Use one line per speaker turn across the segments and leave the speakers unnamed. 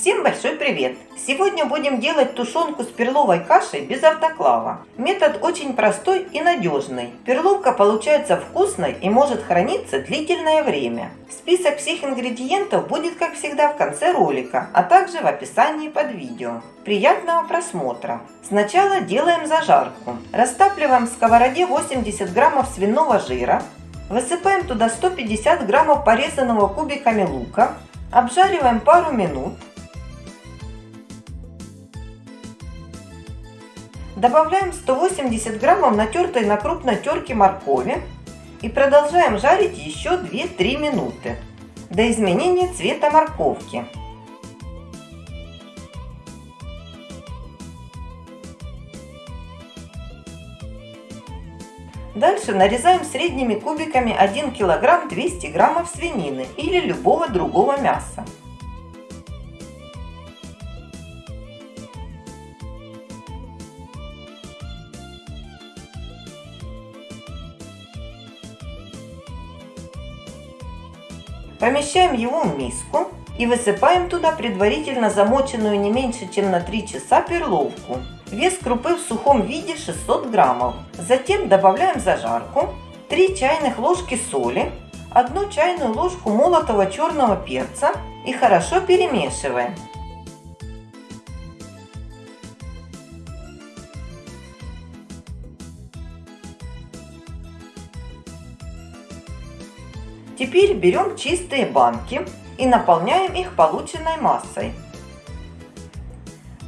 Всем большой привет! Сегодня будем делать тушенку с перловой кашей без автоклава. Метод очень простой и надежный. Перловка получается вкусной и может храниться длительное время. Список всех ингредиентов будет как всегда в конце ролика, а также в описании под видео. Приятного просмотра! Сначала делаем зажарку. Растапливаем в сковороде 80 граммов свиного жира. Высыпаем туда 150 граммов порезанного кубиками лука. Обжариваем пару минут. Добавляем 180 граммов натертой на крупной терке моркови и продолжаем жарить еще 2-3 минуты до изменения цвета морковки. Дальше нарезаем средними кубиками 1 кг 200 граммов свинины или любого другого мяса. Помещаем его в миску и высыпаем туда предварительно замоченную не меньше, чем на 3 часа перловку. Вес крупы в сухом виде 600 граммов. Затем добавляем зажарку, 3 чайных ложки соли, 1 чайную ложку молотого черного перца и хорошо перемешиваем. Теперь берем чистые банки и наполняем их полученной массой.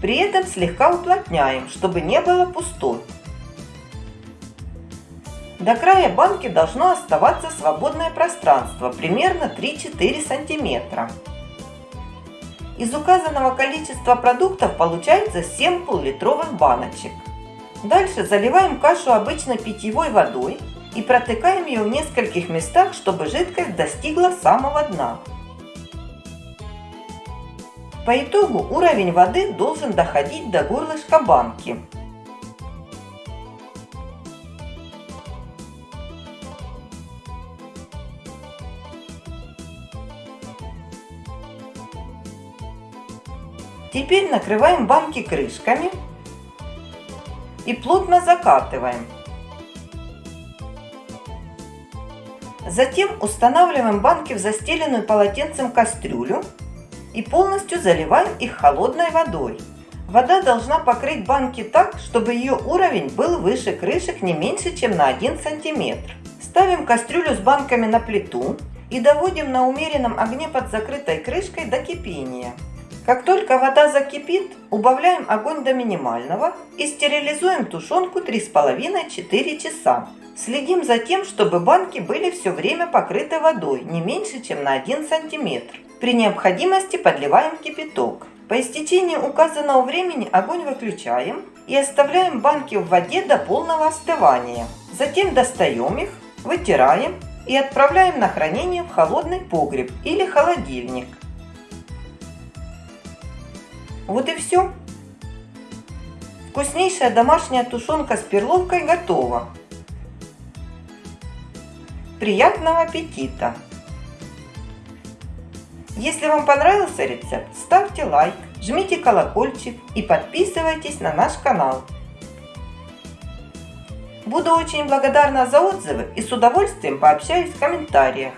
При этом слегка уплотняем, чтобы не было пустот. До края банки должно оставаться свободное пространство, примерно 3-4 сантиметра. Из указанного количества продуктов получается 7 пол-литровых баночек. Дальше заливаем кашу обычной питьевой водой и протыкаем ее в нескольких местах, чтобы жидкость достигла самого дна. По итогу уровень воды должен доходить до горлышка банки. Теперь накрываем банки крышками и плотно закатываем. Затем устанавливаем банки в застеленную полотенцем кастрюлю и полностью заливаем их холодной водой. Вода должна покрыть банки так, чтобы ее уровень был выше крышек не меньше, чем на 1 см. Ставим кастрюлю с банками на плиту и доводим на умеренном огне под закрытой крышкой до кипения. Как только вода закипит, убавляем огонь до минимального и стерилизуем тушенку 3,5-4 часа. Следим за тем, чтобы банки были все время покрыты водой, не меньше, чем на 1 см. При необходимости подливаем кипяток. По истечении указанного времени огонь выключаем и оставляем банки в воде до полного остывания. Затем достаем их, вытираем и отправляем на хранение в холодный погреб или холодильник. Вот и все. Вкуснейшая домашняя тушенка с перловкой готова. Приятного аппетита! Если вам понравился рецепт, ставьте лайк, жмите колокольчик и подписывайтесь на наш канал. Буду очень благодарна за отзывы и с удовольствием пообщаюсь в комментариях.